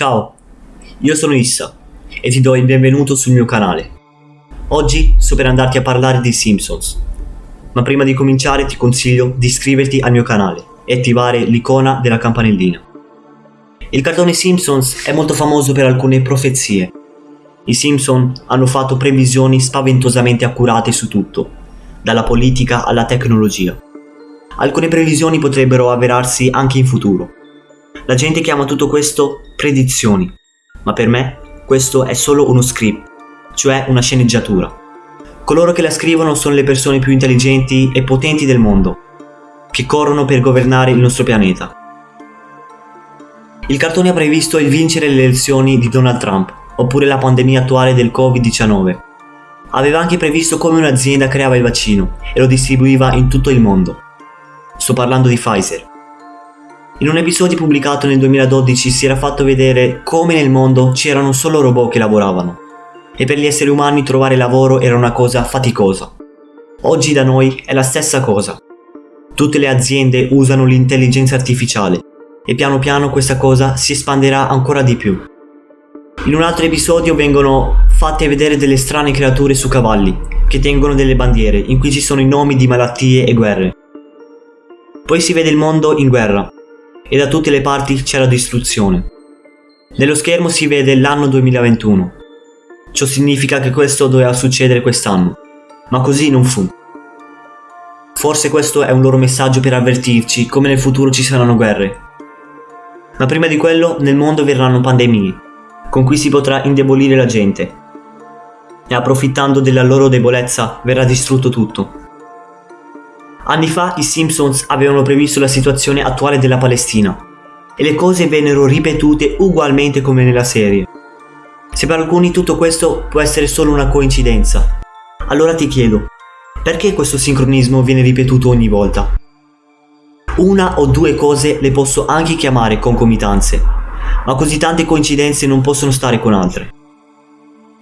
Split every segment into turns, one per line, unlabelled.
Ciao, io sono Issa e ti do il benvenuto sul mio canale. Oggi sto per andarti a parlare dei Simpsons, ma prima di cominciare ti consiglio di iscriverti al mio canale e attivare l'icona della campanellina. Il cartone Simpsons è molto famoso per alcune profezie. I Simpson hanno fatto previsioni spaventosamente accurate su tutto, dalla politica alla tecnologia. Alcune previsioni potrebbero avverarsi anche in futuro la gente chiama tutto questo predizioni, ma per me questo è solo uno script, cioè una sceneggiatura. Coloro che la scrivono sono le persone più intelligenti e potenti del mondo, che corrono per governare il nostro pianeta. Il cartone ha previsto il vincere le elezioni di Donald Trump, oppure la pandemia attuale del Covid-19. Aveva anche previsto come un'azienda creava il vaccino e lo distribuiva in tutto il mondo. Sto parlando di Pfizer. In un episodio pubblicato nel 2012 si era fatto vedere come nel mondo c'erano solo robot che lavoravano e per gli esseri umani trovare lavoro era una cosa faticosa. Oggi da noi è la stessa cosa. Tutte le aziende usano l'intelligenza artificiale e piano piano questa cosa si espanderà ancora di più. In un altro episodio vengono fatte vedere delle strane creature su cavalli che tengono delle bandiere in cui ci sono i nomi di malattie e guerre. Poi si vede il mondo in guerra e da tutte le parti c'è la distruzione. Nello schermo si vede l'anno 2021. Ciò significa che questo doveva succedere quest'anno, ma così non fu. Forse questo è un loro messaggio per avvertirci come nel futuro ci saranno guerre. Ma prima di quello nel mondo verranno pandemie, con cui si potrà indebolire la gente. E approfittando della loro debolezza verrà distrutto tutto. Anni fa i Simpsons avevano previsto la situazione attuale della Palestina e le cose vennero ripetute ugualmente come nella serie. Se per alcuni tutto questo può essere solo una coincidenza, allora ti chiedo, perché questo sincronismo viene ripetuto ogni volta? Una o due cose le posso anche chiamare concomitanze, ma così tante coincidenze non possono stare con altre.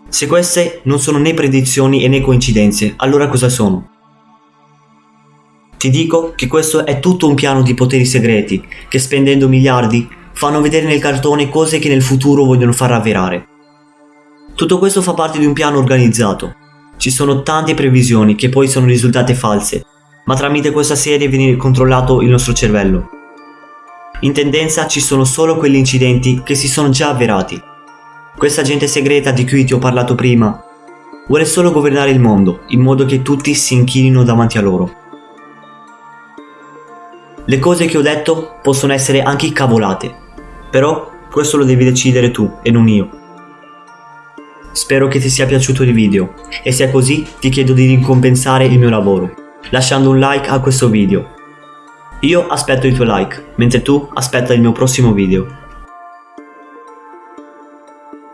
Se queste non sono né predizioni né coincidenze, allora cosa sono? Ti dico che questo è tutto un piano di poteri segreti che spendendo miliardi fanno vedere nel cartone cose che nel futuro vogliono far avverare. Tutto questo fa parte di un piano organizzato. Ci sono tante previsioni che poi sono risultate false, ma tramite questa serie viene controllato il nostro cervello. In tendenza ci sono solo quegli incidenti che si sono già avverati. Questa gente segreta di cui ti ho parlato prima vuole solo governare il mondo in modo che tutti si inchinino davanti a loro. Le cose che ho detto possono essere anche cavolate, però questo lo devi decidere tu e non io. Spero che ti sia piaciuto il video e se è così ti chiedo di ricompensare il mio lavoro, lasciando un like a questo video. Io aspetto il tuo like, mentre tu aspetta il mio prossimo video.